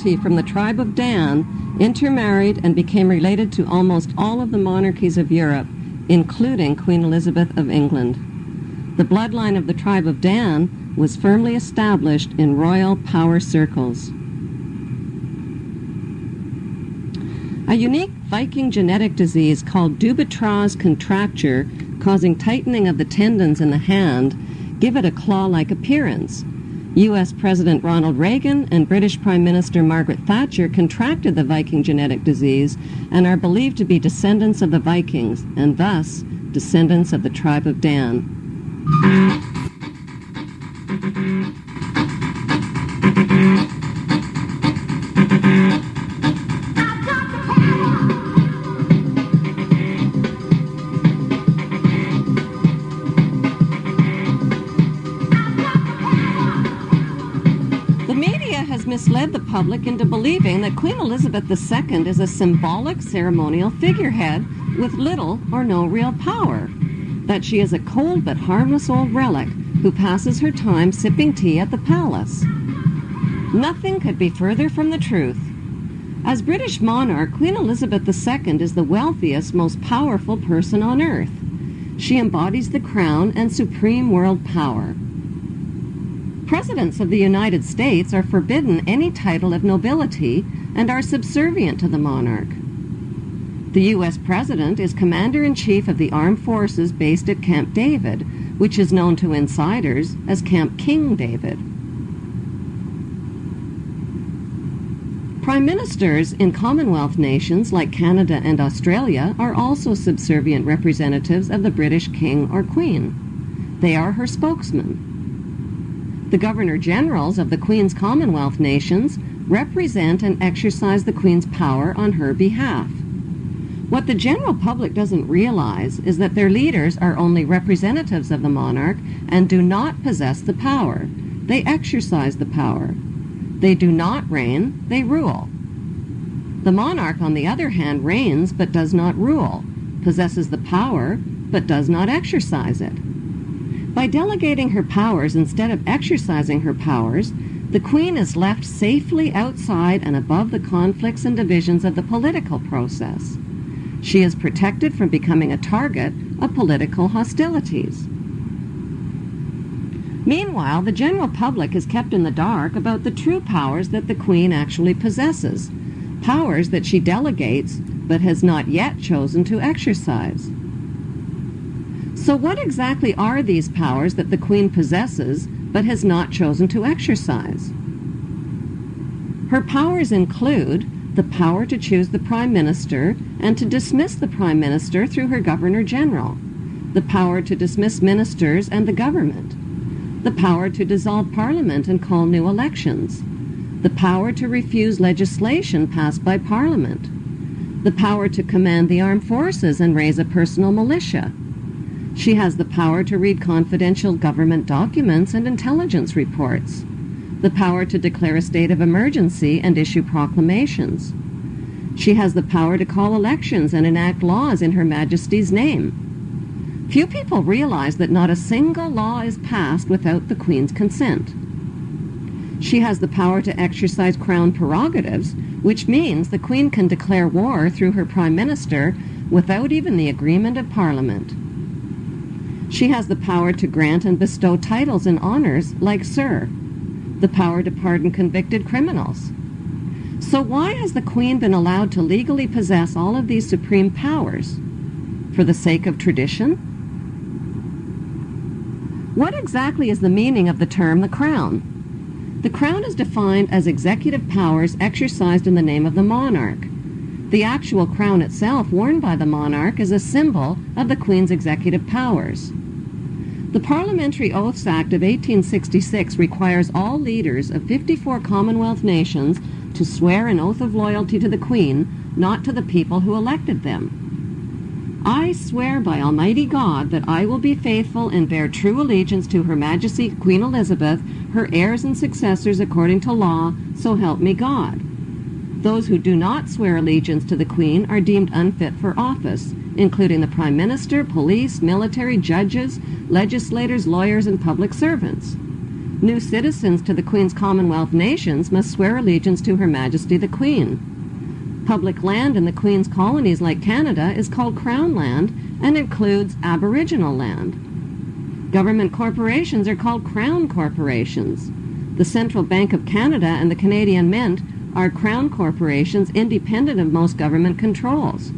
royalty from the tribe of Dan intermarried and became related to almost all of the monarchies of Europe, including Queen Elizabeth of England. The bloodline of the tribe of Dan was firmly established in royal power circles. A unique Viking genetic disease called Dupuytren's contracture, causing tightening of the tendons in the hand, give it a claw-like appearance. U.S. President Ronald Reagan and British Prime Minister Margaret Thatcher contracted the Viking genetic disease and are believed to be descendants of the Vikings, and thus descendants of the tribe of Dan. Misled the public into believing that Queen Elizabeth II is a symbolic ceremonial figurehead with little or no real power, that she is a cold but harmless old relic who passes her time sipping tea at the palace. Nothing could be further from the truth. As British monarch, Queen Elizabeth II is the wealthiest, most powerful person on earth. She embodies the crown and supreme world power. Presidents of the United States are forbidden any title of nobility and are subservient to the monarch. The U.S. President is Commander in Chief of the Armed Forces based at Camp David, which is known to insiders as Camp King David. Prime ministers in Commonwealth nations like Canada and Australia are also subservient representatives of the British King or Queen. They are her spokesmen. The Governor Generals of the Queen's Commonwealth nations represent and exercise the Queen's power on her behalf. What the general public doesn't realize is that their leaders are only representatives of the monarch and do not possess the power. They exercise the power. They do not reign, they rule. The monarch, on the other hand, reigns but does not rule, possesses the power but does not exercise it. By delegating her powers instead of exercising her powers, the Queen is left safely outside and above the conflicts and divisions of the political process. She is protected from becoming a target of political hostilities. Meanwhile, the general public is kept in the dark about the true powers that the Queen actually possesses, powers that she delegates but has not yet chosen to exercise. So, what exactly are these powers that the Queen possesses but has not chosen to exercise? Her powers include the power to choose the Prime Minister and to dismiss the Prime Minister through her Governor General, the power to dismiss ministers and the government, the power to dissolve Parliament and call new elections, the power to refuse legislation passed by Parliament, the power to command the armed forces and raise a personal militia. She has the power to read confidential government documents and intelligence reports, the power to declare a state of emergency and issue proclamations. She has the power to call elections and enact laws in Her Majesty's name. Few people realize that not a single law is passed without the Queen's consent. She has the power to exercise crown prerogatives, which means the Queen can declare war through her Prime Minister without even the agreement of Parliament. She has the power to grant and bestow titles and honors like Sir, the power to pardon convicted criminals. So why has the Queen been allowed to legally possess all of these supreme powers? For the sake of tradition? What exactly is the meaning of the term the crown? The crown is defined as executive powers exercised in the name of the monarch. The actual crown itself, worn by the monarch, is a symbol of the Queen's executive powers. The Parliamentary Oaths Act of 1866 requires all leaders of 54 Commonwealth nations to swear an oath of loyalty to the Queen, not to the people who elected them. I swear by Almighty God that I will be faithful and bear true allegiance to Her Majesty Queen Elizabeth, her heirs and successors according to law, so help me God. Those who do not swear allegiance to the Queen are deemed unfit for office, including the Prime Minister, police, military, judges, legislators, lawyers, and public servants. New citizens to the Queen's Commonwealth nations must swear allegiance to Her Majesty the Queen. Public land in the Queen's colonies like Canada is called Crown Land and includes Aboriginal land. Government corporations are called Crown corporations. The Central Bank of Canada and the Canadian Mint are Crown corporations independent of most government controls.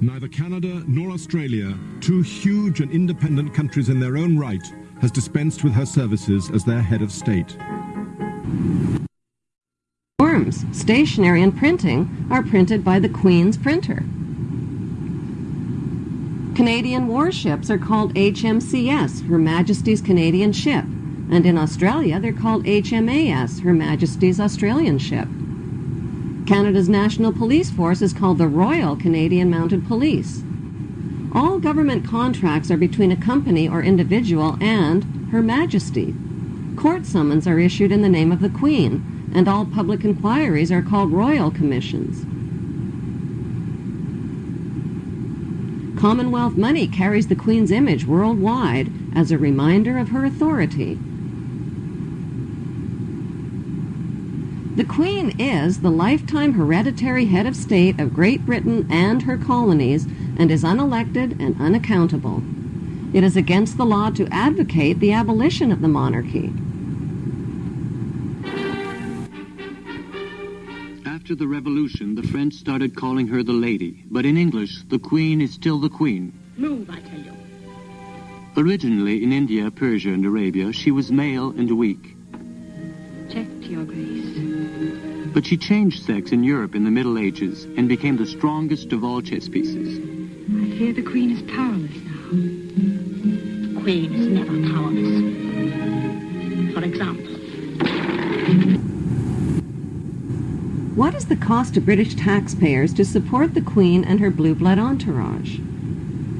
Neither Canada nor Australia, two huge and independent countries in their own right, has dispensed with her services as their head of state. Forms, stationery, and printing are printed by the Queen's printer. Canadian warships are called HMCS, Her Majesty's Canadian Ship, and in Australia they're called HMAS, Her Majesty's Australian Ship. Canada's National Police Force is called the Royal Canadian Mounted Police. All government contracts are between a company or individual and Her Majesty. Court summons are issued in the name of the Queen, and all public inquiries are called royal commissions. Commonwealth money carries the Queen's image worldwide as a reminder of her authority. The Queen is the lifetime hereditary head of state of Great Britain and her colonies and is unelected and unaccountable. It is against the law to advocate the abolition of the monarchy. After the revolution, the French started calling her the lady, but in English, the queen is still the queen. Move, I tell you. Originally in India, Persia, and Arabia, she was male and weak. But she changed sex in Europe in the Middle Ages and became the strongest of all chess pieces. I fear the Queen is powerless now. The Queen is never powerless. For example, What is the cost to British taxpayers to support the Queen and her blue blood entourage?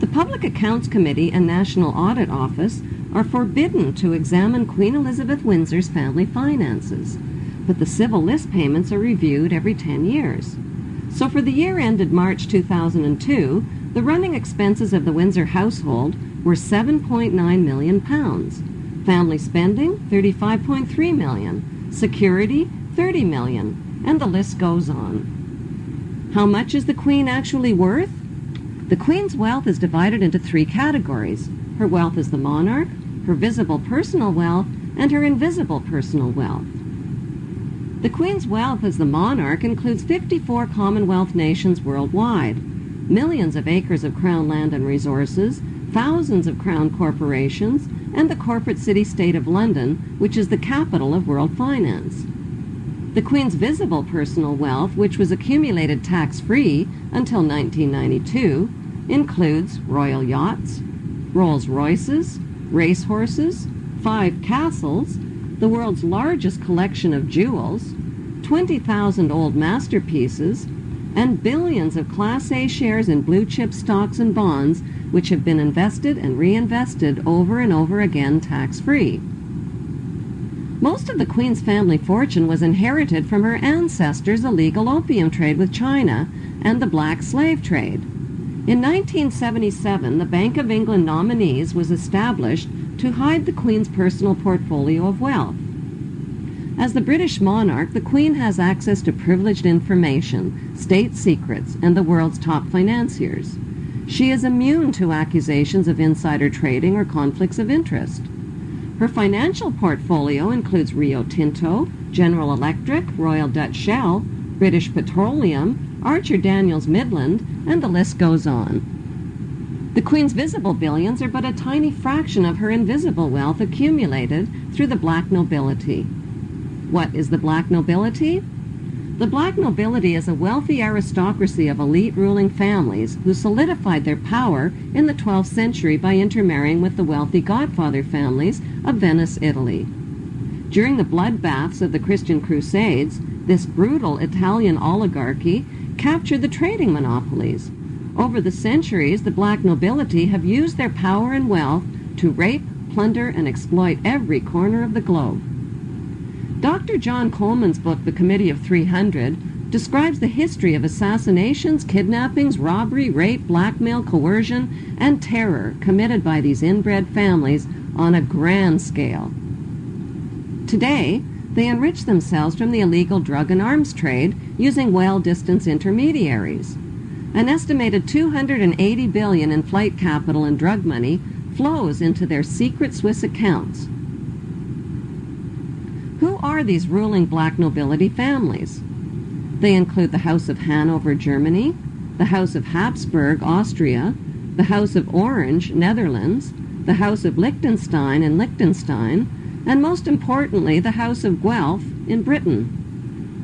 The Public Accounts Committee and National Audit Office are forbidden to examine Queen Elizabeth Windsor's family finances, but the civil list payments are reviewed every 10 years. So for the year ended March 2002, the running expenses of the Windsor household were 7.9 million pounds. Family spending 35.3 million, security 30 million, and the list goes on. How much is the Queen actually worth? The Queen's wealth is divided into three categories. Her wealth as the monarch, her visible personal wealth, and her invisible personal wealth. The Queen's wealth as the monarch includes 54 Commonwealth nations worldwide, millions of acres of Crown land and resources, thousands of Crown corporations, and the corporate city-state of London, which is the capital of world finance. The Queen's visible personal wealth, which was accumulated tax-free until 1992, includes royal yachts, Rolls-Royces, racehorses, five castles, the world's largest collection of jewels, 20,000 old masterpieces, and billions of Class A shares in blue chip stocks and bonds which have been invested and reinvested over and over again tax-free. Most of the Queen's family fortune was inherited from her ancestors' illegal opium trade with China and the black slave trade. In 1977, the Bank of England nominees was established to hide the Queen's personal portfolio of wealth. As the British monarch, the Queen has access to privileged information, state secrets, and the world's top financiers. She is immune to accusations of insider trading or conflicts of interest. Her financial portfolio includes Rio Tinto, General Electric, Royal Dutch Shell, British Petroleum, Archer Daniels Midland, and the list goes on. The Queen's visible billions are but a tiny fraction of her invisible wealth accumulated through the black nobility. What is the black nobility? The black nobility is a wealthy aristocracy of elite ruling families who solidified their power in the 12th century by intermarrying with the wealthy godfather families of Venice, Italy. During the bloodbaths of the Christian Crusades, this brutal Italian oligarchy captured the trading monopolies. Over the centuries, the black nobility have used their power and wealth to rape, plunder, and exploit every corner of the globe. Dr. John Coleman's book, The Committee of 300, describes the history of assassinations, kidnappings, robbery, rape, blackmail, coercion, and terror committed by these inbred families on a grand scale. Today, they enrich themselves from the illegal drug and arms trade using well-distanced intermediaries. An estimated 280 billion in flight capital and drug money flows into their secret Swiss accounts. Who are these ruling black nobility families? They include the House of Hanover, Germany, the House of Habsburg, Austria, the House of Orange, Netherlands, the House of Liechtenstein in Liechtenstein, and most importantly, the House of Guelph in Britain.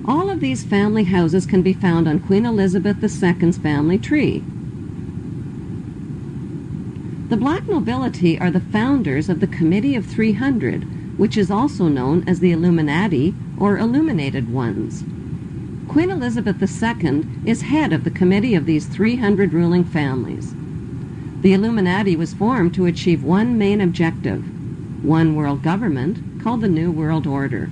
All of these family houses can be found on Queen Elizabeth II's family tree. The black nobility are the founders of the Committee of 300, which is also known as the Illuminati or Illuminated Ones. Queen Elizabeth II is head of the committee of these 300 ruling families. The Illuminati was formed to achieve one main objective one world government called the New World Order.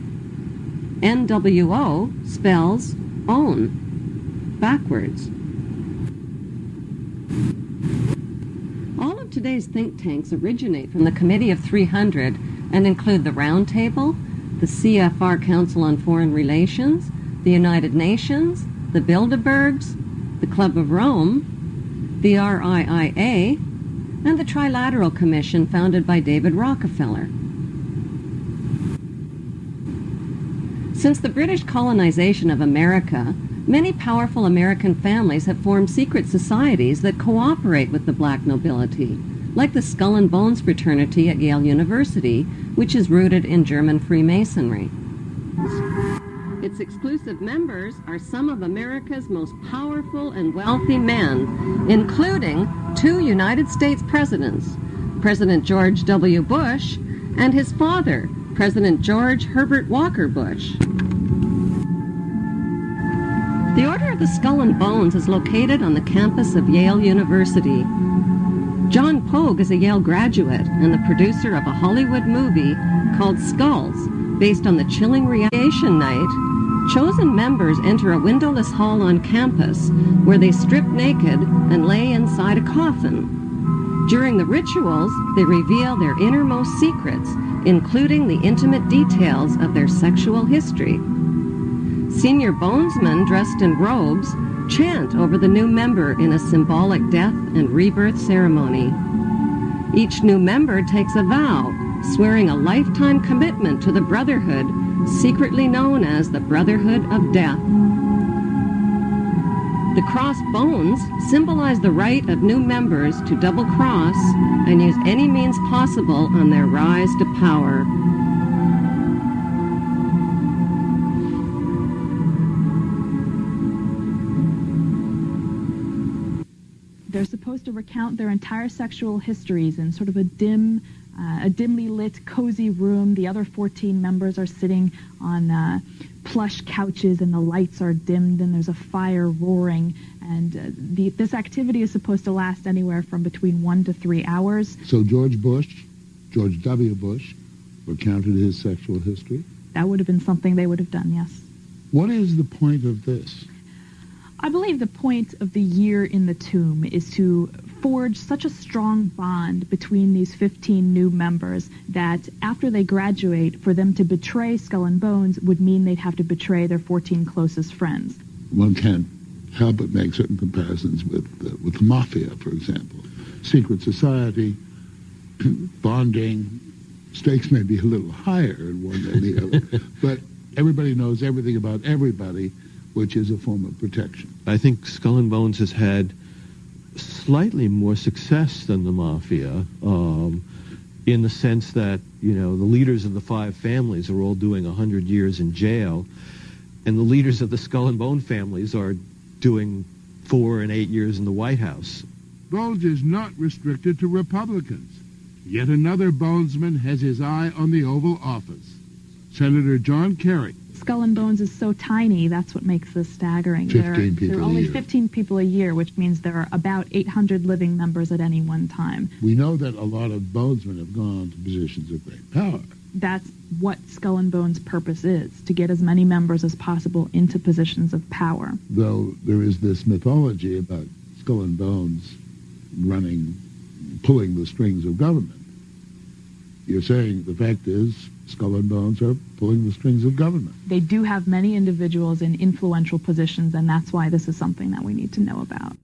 NWO spells own backwards. All of today's think tanks originate from the Committee of 300 and include the Roundtable, the CFR Council on Foreign Relations, the United Nations, the Bilderbergs, the Club of Rome, the RIIA, and the Trilateral Commission founded by David Rockefeller. Since the British colonization of America, many powerful American families have formed secret societies that cooperate with the black nobility, like the Skull and Bones fraternity at Yale University, which is rooted in German Freemasonry. Its exclusive members are some of America's most powerful and wealthy men, including two United States presidents, President George W. Bush and his father, President George Herbert Walker Bush. The Order of the Skull and Bones is located on the campus of Yale University. John Pogue is a Yale graduate and the producer of a Hollywood movie called Skulls, based on the chilling radiation night. Chosen members enter a windowless hall on campus where they strip naked and lay inside a coffin. During the rituals, they reveal their innermost secrets, including the intimate details of their sexual history. Senior bonesmen dressed in robes chant over the new member in a symbolic death and rebirth ceremony. Each new member takes a vow, swearing a lifetime commitment to the brotherhood, secretly known as the Brotherhood of Death. The crossed bones symbolize the right of new members to double cross and use any means possible on their rise to power. They're supposed to recount their entire sexual histories in sort of a dim, uh, a dimly lit, cozy room. The other 14 members are sitting on uh, plush couches, and the lights are dimmed, and there's a fire roaring. And uh, the, this activity is supposed to last anywhere from between one to three hours. So George Bush, George W. Bush, recounted his sexual history. That would have been something they would have done, yes. What is the point of this? I believe the point of the year in the tomb is to forge such a strong bond between these 15 new members that after they graduate, for them to betray Skull and Bones would mean they'd have to betray their 14 closest friends. One can't help but make certain comparisons with uh, with the mafia, for example. Secret society, bonding, stakes may be a little higher in one than the other, but everybody knows everything about everybody, which is a form of protection. I think Skull and Bones has had slightly more success than the mafia, um, in the sense that you know the leaders of the five families are all doing hundred years in jail, and the leaders of the Skull and Bone families are doing four and eight years in the White House. Bones is not restricted to Republicans. Yet another Bonesman has his eye on the Oval Office. Senator John Kerry. Skull and Bones is so tiny, that's what makes this staggering. 15 there, are, people there are only year. 15 people a year, which means there are about 800 living members at any one time. We know that a lot of bonesmen have gone to positions of great power. That's what Skull and Bones' purpose is, to get as many members as possible into positions of power. Though there is this mythology about Skull and Bones running, pulling the strings of government. you're saying the fact is skull and bones are pulling the strings of government. They do have many individuals in influential positions, and that's why this is something that we need to know about.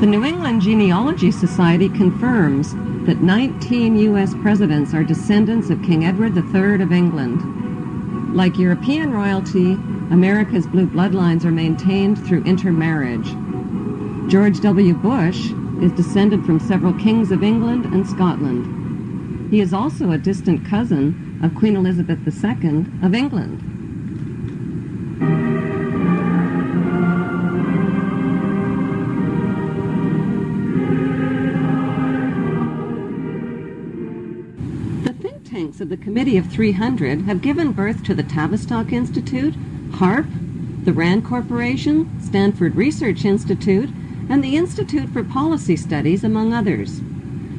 The New England Genealogy Society confirms that 19 U.S. presidents are descendants of King Edward III of England. Like European royalty, America's blue bloodlines are maintained through intermarriage. George W. Bush is descended from several kings of England and Scotland. He is also a distant cousin of Queen Elizabeth II of England. Of the Committee of 300 have given birth to the Tavistock Institute, HAARP, the RAND Corporation, Stanford Research Institute, and the Institute for Policy Studies, among others.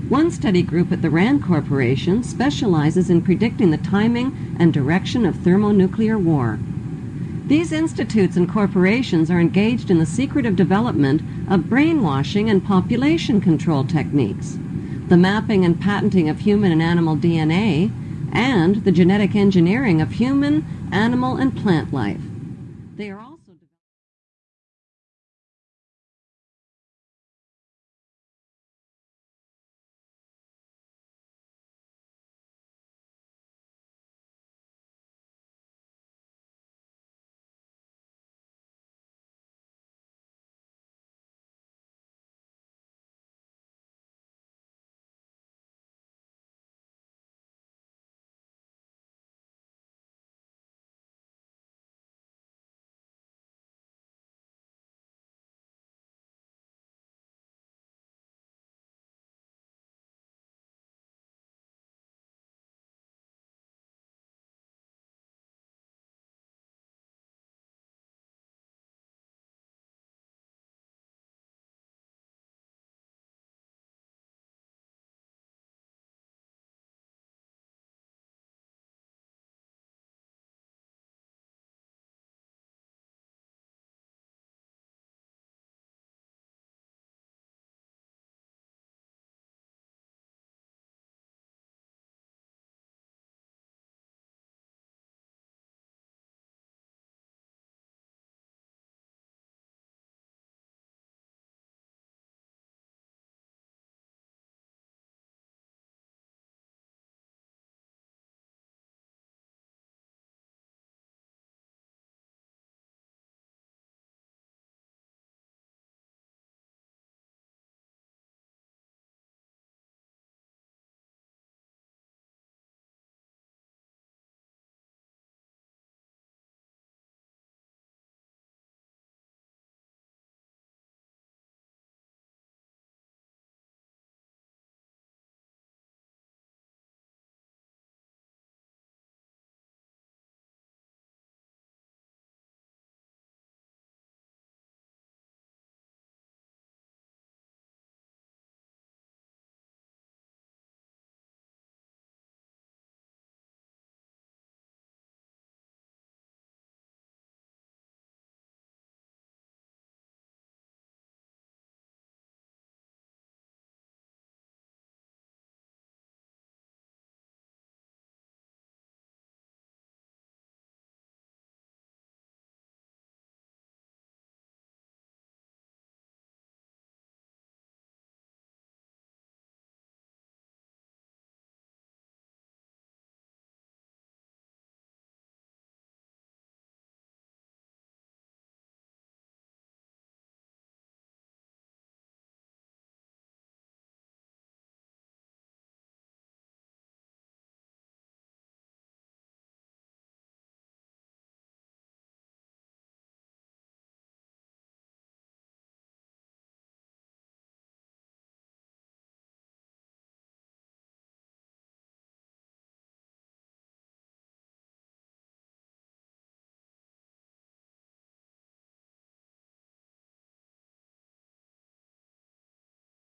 One study group at the RAND Corporation specializes in predicting the timing and direction of thermonuclear war. These institutes and corporations are engaged in the secretive development of brainwashing and population control techniques, the mapping and patenting of human and animal DNA, and the genetic engineering of human, animal, and plant life. They are also